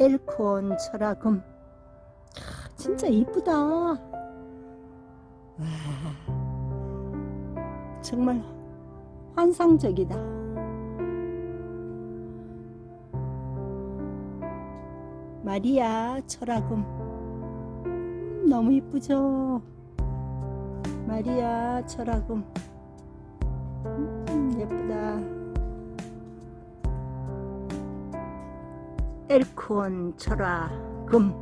엘콘 철화금 진짜 이쁘다. 와, 정말 환상적이다. 마리아 철화금 음, 너무 이쁘죠? 마리아 철화금 음, 예쁘다 엘콘 철화금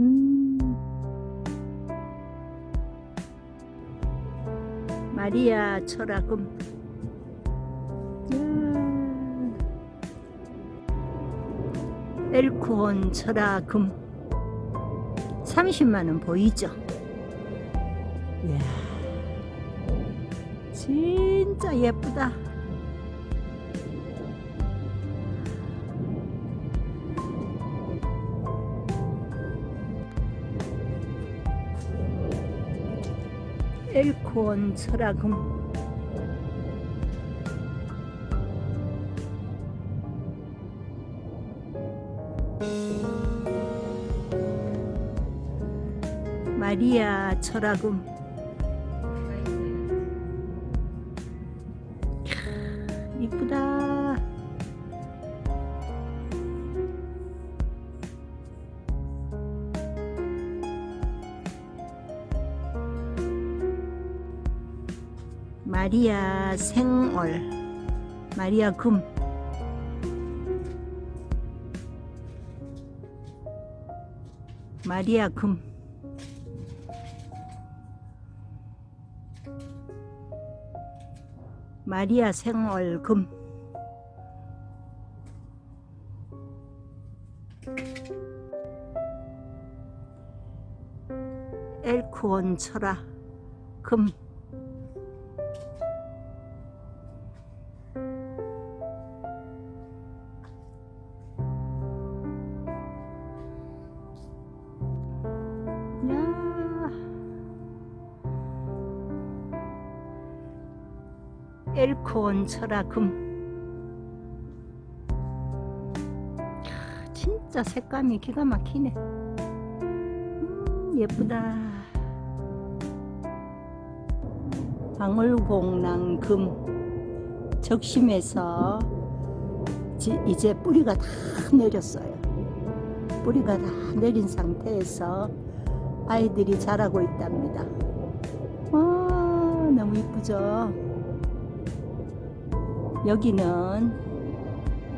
음. 마리아 철화금 야. 엘콘 철화금 30만원 보이죠? 이야, 진짜 예쁘다 엘콘 철화금 마리아 철화금 이쁘다 마리아 생얼 마리아 금. 마리아 금. 마리아 생얼 금. 엘코온 철화 금 야. 엘콘 철화금 진짜 색감이 기가 막히네. 음, 예쁘다. 방울봉랑금. 적심해서 지, 이제 뿌리가 다 내렸어요. 뿌리가 다 내린 상태에서 아이들이 자라고 있답니다. 와 너무 이쁘죠? 여기는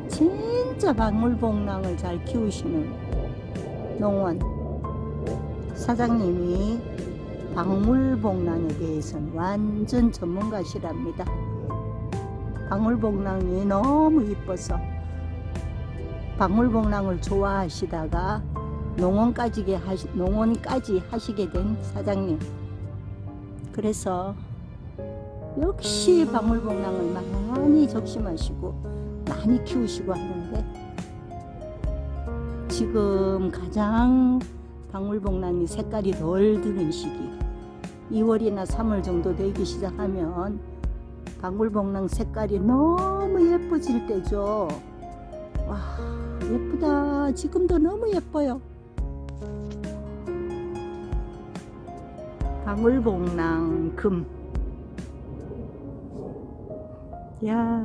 진짜 박물봉랑을 잘 키우시는 농원. 사장님이 박물봉랑에 대해서는 완전 전문가시랍니다. 박물봉랑이 너무 이뻐서 박물봉랑을 좋아하시다가 농원까지, 하시, 농원까지 하시게 된 사장님. 그래서 역시 방울복랑을 많이 적심하시고 많이 키우시고 하는데 지금 가장 방울복랑이 색깔이 덜 드는 시기 2월이나 3월 정도 되기 시작하면 방울복랑 색깔이 너무 예뻐질 때죠. 와 예쁘다. 지금도 너무 예뻐요 방울복랑 금 야.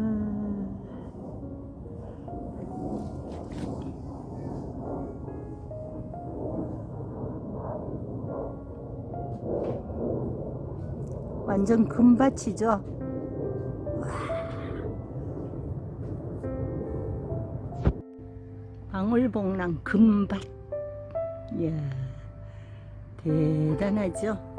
완전 금밭이죠. 방울봉랑 금밭. 이야, 대단하죠.